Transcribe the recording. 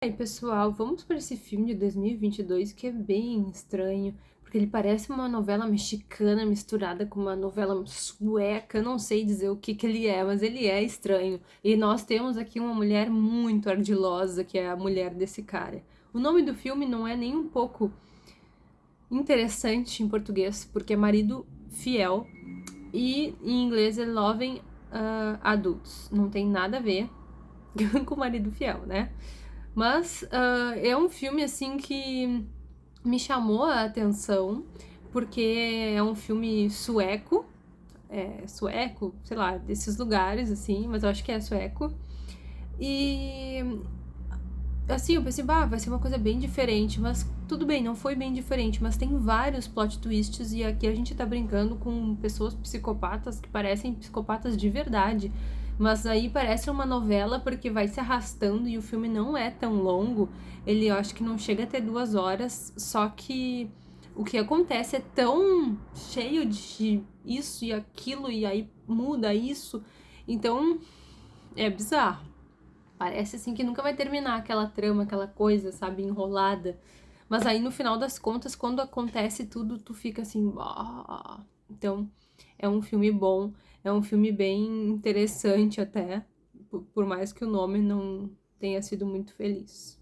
E aí, pessoal, vamos para esse filme de 2022 que é bem estranho, porque ele parece uma novela mexicana misturada com uma novela sueca, não sei dizer o que que ele é, mas ele é estranho. E nós temos aqui uma mulher muito ardilosa, que é a mulher desse cara. O nome do filme não é nem um pouco interessante em português, porque é Marido Fiel, e em inglês é Loving uh, Adults. Não tem nada a ver com Marido Fiel, né? Mas uh, é um filme, assim, que me chamou a atenção, porque é um filme sueco, é, sueco, sei lá, desses lugares, assim, mas eu acho que é sueco. E assim, eu pensei, bah, vai ser uma coisa bem diferente, mas tudo bem, não foi bem diferente, mas tem vários plot twists e aqui a gente tá brincando com pessoas psicopatas que parecem psicopatas de verdade. Mas aí parece uma novela porque vai se arrastando e o filme não é tão longo. Ele eu acho que não chega a ter duas horas, só que o que acontece é tão cheio de isso e aquilo, e aí muda isso. Então é bizarro. Parece assim que nunca vai terminar aquela trama, aquela coisa, sabe, enrolada. Mas aí no final das contas, quando acontece tudo, tu fica assim. Ah. Então é um filme bom. É um filme bem interessante até, por mais que o nome não tenha sido muito feliz.